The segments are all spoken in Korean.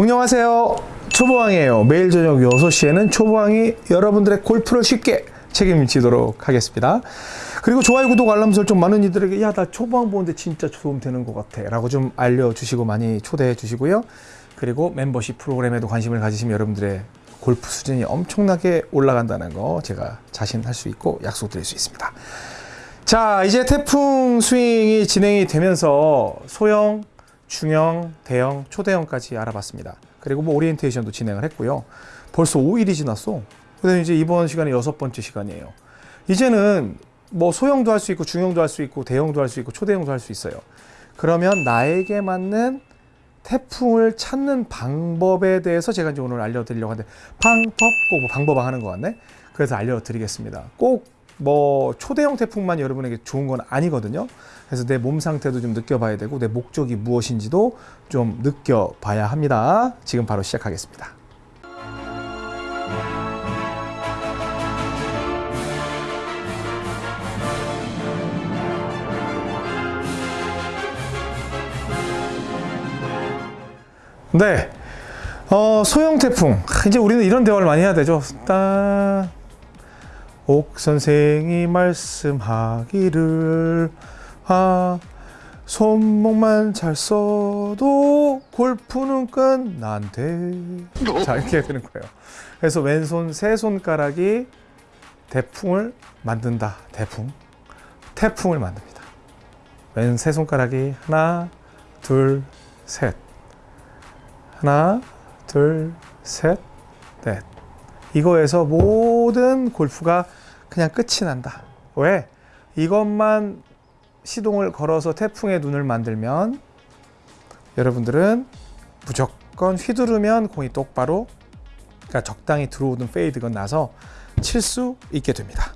안녕하세요. 초보왕이에요. 매일 저녁 6시에는 초보왕이 여러분들의 골프를 쉽게 책임지도록 하겠습니다. 그리고 좋아요 구독 알람 설정 많은 이들에게 야 나 초보왕 보는데 진짜 도움 되는 것 같아. 라고 좀 알려주시고 많이 초대해 주시고요. 그리고 멤버십 프로그램에도 관심을 가지시면 여러분들의 골프 수준이 엄청나게 올라간다는 거 제가 자신할 수 있고 약속드릴 수 있습니다. 자 이제 태풍 스윙이 진행이 되면서 소형 중형, 대형, 초대형까지 알아봤습니다. 그리고 뭐 오리엔테이션도 진행을 했고요. 벌써 5일이 지났어. 그다음에 이제 이번 시간이 여섯 번째 시간이에요. 이제는 뭐 소형도 할 수 있고 중형도 할 수 있고 대형도 할 수 있고 초대형도 할 수 있어요. 그러면 나에게 맞는 태풍을 찾는 방법에 대해서 제가 이제 오늘 알려드리려고 하는데 방법 꼭뭐 방법 하는 것 같네. 그래서 알려드리겠습니다. 꼭 뭐 초대형 태풍만 여러분에게 좋은 건 아니거든요. 그래서 내 몸 상태도 좀 느껴봐야 되고 내 목적이 무엇인지도 좀 느껴봐야 합니다. 지금 바로 시작하겠습니다. 네. 어, 소형 태풍. 이제 우리는 이런 대화를 많이 해야 되죠. 따... 옥 선생이 말씀하기를 아 손목만 잘 써도 골프는 끝난대 자 이렇게 되는 거예요. 그래서 왼손 세 손가락이 대풍을 만든다. 대풍. 태풍을 만듭니다. 왼 세 손가락이 하나 둘셋. 하나 둘셋넷. 이거에서 모든 골프가 그냥 끝이 난다 왜? 이것만 시동을 걸어서 태풍의 눈을 만들면 여러분들은 무조건 휘두르면 공이 똑바로 그러니까 적당히 들어오는 페이드건 나서 칠 수 있게 됩니다.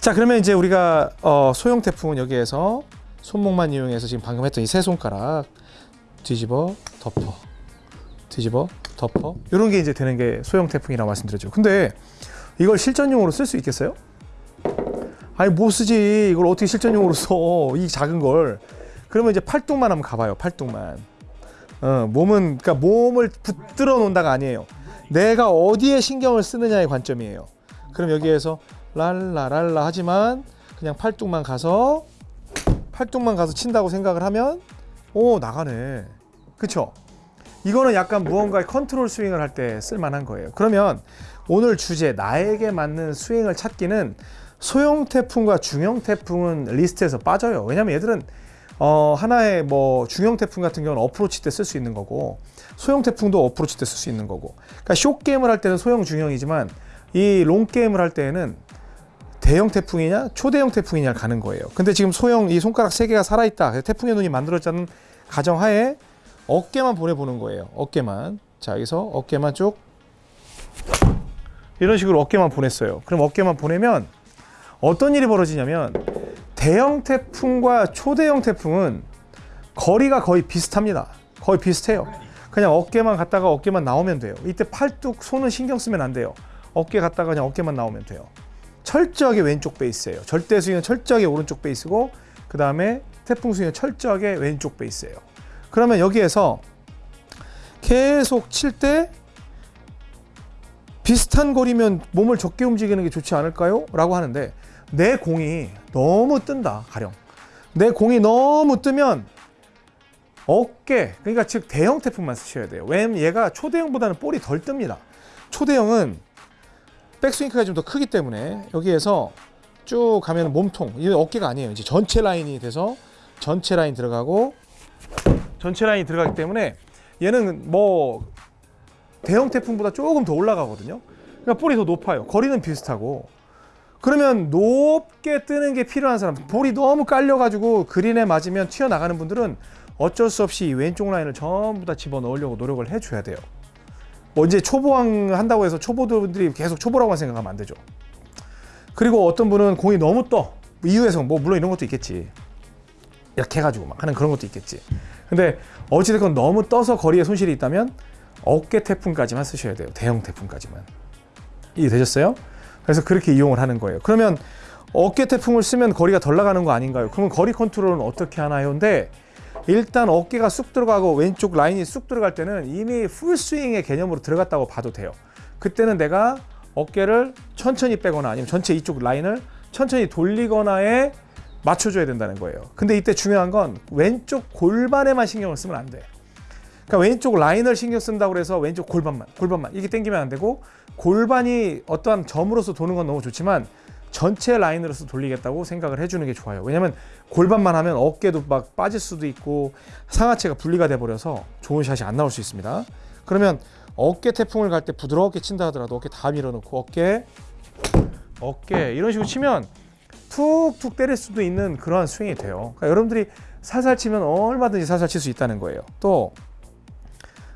자 그러면 이제 우리가 어, 소형 태풍은 여기에서 손목만 이용해서 지금 방금 했던 이 세 손가락 뒤집어 덮어 뒤집어 덮어 이런 게 이제 되는 게 소형 태풍이라고 말씀드렸죠. 근데 이걸 실전용으로 쓸 수 있겠어요? 아니 못 쓰지? 이걸 어떻게 실전용으로 써? 이 작은 걸. 그러면 이제 팔뚝만 한번 가봐요 팔뚝만. 어, 몸은 그러니까 몸을 붙들어 놓는다가 아니에요. 내가 어디에 신경을 쓰느냐의 관점이에요. 그럼 여기에서 랄라랄라 하지만 그냥 팔뚝만 가서 팔뚝만 가서 친다고 생각을 하면 오 나가네. 그쵸? 이거는 약간 무언가의 컨트롤 스윙을 할 때 쓸만한 거예요. 그러면 오늘 주제 나에게 맞는 스윙을 찾기는 소형 태풍과 중형 태풍은 리스트에서 빠져요. 왜냐면 얘들은 어, 하나의 뭐 중형 태풍 같은 경우는 어프로치 때 쓸 수 있는 거고 소형 태풍도 어프로치 때 쓸 수 있는 거고 그러니까 short game을 할 때는 소형 중형이지만 이 long game을 할 때는 대형 태풍이냐 초대형 태풍이냐 가는 거예요. 근데 지금 소형 이 손가락 세 개가 살아 있다. 태풍의 눈이 만들어졌다는 가정하에 어깨만 보내보는 거예요. 어깨만 자 여기서 어깨만 쭉 이런 식으로 어깨만 보냈어요. 그럼 어깨만 보내면 어떤 일이 벌어지냐면 대형 태풍과 초대형 태풍은 거리가 거의 비슷합니다. 거의 비슷해요. 그냥 어깨만 갔다가 어깨만 나오면 돼요. 이때 팔뚝, 손은 신경 쓰면 안 돼요. 어깨 갔다가 그냥 어깨만 나오면 돼요. 철저하게 왼쪽 베이스예요. 절대 스윙은 철저하게 오른쪽 베이스고 그 다음에 태풍 스윙은 철저하게 왼쪽 베이스예요. 그러면 여기에서 계속 칠 때 비슷한 거리면 몸을 적게 움직이는 게 좋지 않을까요? 라고 하는데 내 공이 너무 뜬다 가령. 내 공이 너무 뜨면 어깨 그러니까 즉 대형 태풍만 쓰셔야 돼요. 왜냐면 얘가 초대형보다는 볼이 덜 뜹니다. 초대형은 백스윙크가 좀 더 크기 때문에 여기에서 쭉 가면 몸통 이 어깨가 아니에요. 이제 전체 라인이 돼서 전체 라인 들어가고 전체 라인이 들어가기 때문에 얘는 뭐 대형 태풍보다 조금 더 올라가거든요. 그러니까 볼이 더 높아요. 거리는 비슷하고. 그러면 높게 뜨는 게 필요한 사람 볼이 너무 깔려가지고 그린에 맞으면 튀어나가는 분들은 어쩔 수 없이 왼쪽 라인을 전부 다 집어넣으려고 노력을 해줘야 돼요. 뭐 이제 초보왕 한다고 해서 초보들이 계속 초보라고만 생각하면 안 되죠. 그리고 어떤 분은 공이 너무 떠. 이유에서 뭐 물론 이런 것도 있겠지. 이렇게 해가지고 막 하는 그런 것도 있겠지. 근데 어찌됐건 너무 떠서 거리에 손실이 있다면 어깨 태풍까지만 쓰셔야 돼요 대형 태풍까지만 이해되셨어요? 그래서 그렇게 이용을 하는 거예요. 그러면 어깨 태풍을 쓰면 거리가 덜 나가는 거 아닌가요? 그러면 거리 컨트롤은 어떻게 하나요? 근데 일단 어깨가 쑥 들어가고 왼쪽 라인이 쑥 들어갈 때는 이미 풀스윙의 개념으로 들어갔다고 봐도 돼요. 그때는 내가 어깨를 천천히 빼거나 아니면 전체 이쪽 라인을 천천히 돌리거나에 맞춰줘야 된다는 거예요. 근데 이때 중요한 건 왼쪽 골반에만 신경을 쓰면 안 돼. 그러니까 왼쪽 라인을 신경 쓴다고 해서 왼쪽 골반만, 골반만 이게 땡기면 안 되고 골반이 어떠한 점으로서 도는 건 너무 좋지만 전체 라인으로서 돌리겠다고 생각을 해주는 게 좋아요. 왜냐면 골반만 하면 어깨도 막 빠질 수도 있고 상하체가 분리가 돼 버려서 좋은 샷이 안 나올 수 있습니다. 그러면 어깨 태풍을 갈 때 부드럽게 친다 하더라도 어깨 다 밀어놓고 어깨 어깨 이런 식으로 치면 툭툭 때릴 수도 있는 그러한 스윙이 돼요. 그러니까 여러분들이 살살 치면 얼마든지 살살 칠 수 있다는 거예요. 또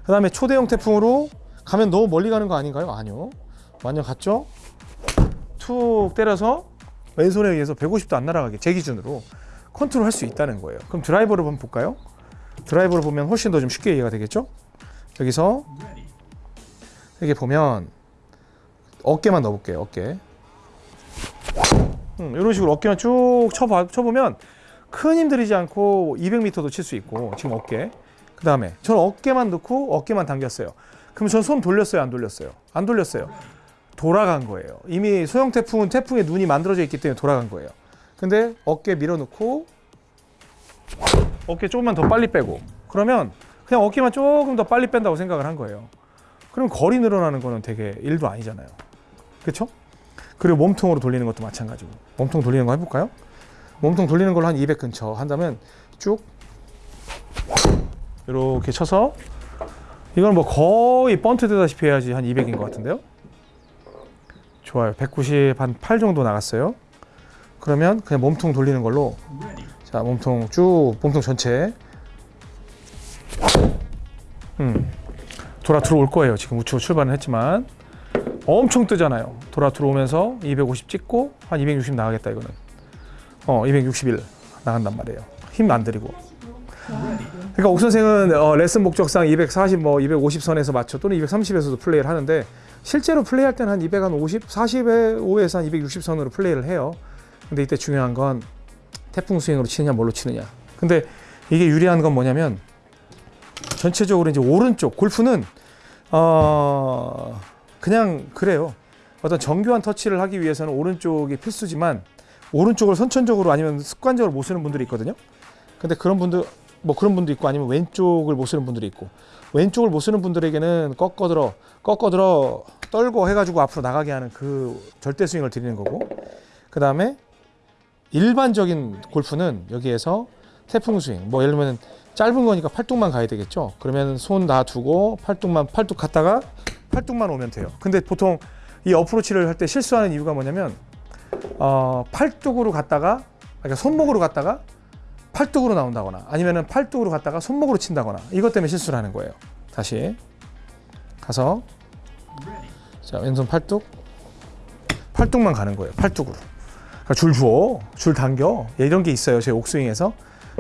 그 다음에 초대형 태풍으로 가면 너무 멀리 가는 거 아닌가요? 아니요. 완전 갔죠? 툭 때려서 왼손에 의해서 150도 안 날아가게 제 기준으로 컨트롤 할 수 있다는 거예요. 그럼 드라이버를 한번 볼까요? 드라이버를 보면 훨씬 더 좀 쉽게 이해가 되겠죠? 여기서 이렇게 보면 어깨만 넣어볼게요. 어깨. 음, 이런 식으로 어깨만 쭉 쳐봐, 쳐보면 큰 힘 들이지 않고 200m도 칠 수 있고 지금 어깨. 그 다음에 저는 어깨만 넣고 어깨만 당겼어요. 그럼 전 손 돌렸어요? 안 돌렸어요? 안 돌렸어요. 돌아간 거예요. 이미 소형 태풍은 태풍의 눈이 만들어져 있기 때문에 돌아간 거예요. 근데 어깨 밀어넣고 어깨 조금만 더 빨리 빼고 그러면 그냥 어깨만 조금 더 빨리 뺀다고 생각을 한 거예요. 그럼 거리 늘어나는 거는 되게 일도 아니잖아요. 그렇죠? 그리고 몸통으로 돌리는 것도 마찬가지고 몸통 돌리는 거 해볼까요? 몸통 돌리는 걸로 한 200 근처 한다면 쭉 이렇게 쳐서 이건 뭐 거의 번트 되다시피 해야지 한 200인 것 같은데요. 좋아요. 190 한 8 정도 나갔어요. 그러면 그냥 몸통 돌리는 걸로 자 몸통 쭉 몸통 전체 음 돌아 들어올 거예요. 지금 우측으로 출발은 했지만 엄청 뜨잖아요. 돌아 들어오면서 250 찍고 한 260 나가겠다 이거는 어261 나간단 말이에요. 힘 안 들이고 그러니까 옥 선생은 어, 레슨 목적상 240, 뭐 250선에서 맞춰 또는 230에서도 플레이를 하는데 실제로 플레이할 때는 한 250, 45에서 한 260선으로 플레이를 해요. 근데 이때 중요한 건 태풍 스윙으로 치느냐 뭘로 치느냐. 근데 이게 유리한 건 뭐냐면 전체적으로 이제 오른쪽 골프는 어 그냥 그래요. 어떤 정교한 터치를 하기 위해서는 오른쪽이 필수지만 오른쪽을 선천적으로 아니면 습관적으로 못 쓰는 분들이 있거든요. 근데 그런 분들 뭐 그런 분도 있고 아니면 왼쪽을 못 쓰는 분들이 있고 왼쪽을 못 쓰는 분들에게는 꺾어들어 꺾어들어 떨고 해가지고 앞으로 나가게 하는 그 절대 스윙을 드리는 거고 그 다음에 일반적인 골프는 여기에서 태풍 스윙. 뭐 예를 들면 짧은 거니까 팔뚝만 가야 되겠죠? 그러면 손 놔두고 팔뚝만 팔뚝 갔다가 팔뚝만 오면 돼요. 근데 보통 이 어프로치를 할 때 실수하는 이유가 뭐냐면 어, 팔뚝으로 갔다가 그러니까 손목으로 갔다가 팔뚝으로 나온다거나 아니면은 팔뚝으로 갔다가 손목으로 친다거나 이것 때문에 실수를 하는 거예요. 다시 가서 자 왼손 팔뚝 팔뚝만 가는 거예요. 팔뚝으로 그러니까 줄 주어 줄 당겨 예, 이런 게 있어요. 제 옥스윙에서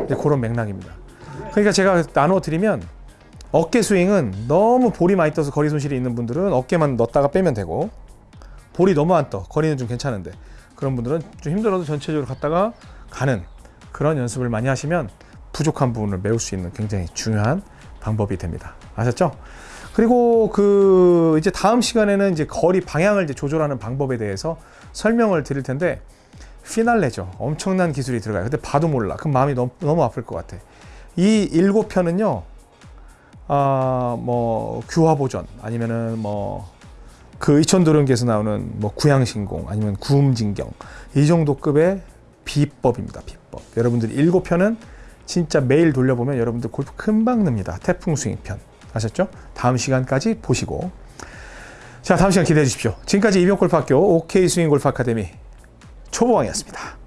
이제 그런 맥락입니다. 그러니까 제가 나누어 드리면 어깨 스윙은 너무 볼이 많이 떠서 거리 손실이 있는 분들은 어깨만 넣었다가 빼면 되고 볼이 너무 안 떠 거리는 좀 괜찮은데 그런 분들은 좀 힘들어도 전체적으로 갔다가 가는 그런 연습을 많이 하시면 부족한 부분을 메울 수 있는 굉장히 중요한 방법이 됩니다. 아셨죠? 그리고 그 이제 다음 시간에는 이제 거리 방향을 이제 조절하는 방법에 대해서 설명을 드릴 텐데 피날레죠. 엄청난 기술이 들어가요. 근데 봐도 몰라. 그럼 마음이 너무, 너무 아플 것 같아. 이 일곱 편은요. 아, 뭐 규화 보전 아니면은 뭐 그 이천도령기에서 나오는 뭐 구양신공 아니면 구음진경 이 정도 급의 비법입니다. 비법. 여러분들 일곱 편은 진짜 매일 돌려보면 여러분들 골프 금방 납니다. 태풍 스윙 편. 아셨죠? 다음 시간까지 보시고 자 다음 시간 기대해 주십시오. 지금까지 이병골프학교 OK 스윙 골프 아카데미 초보왕이었습니다.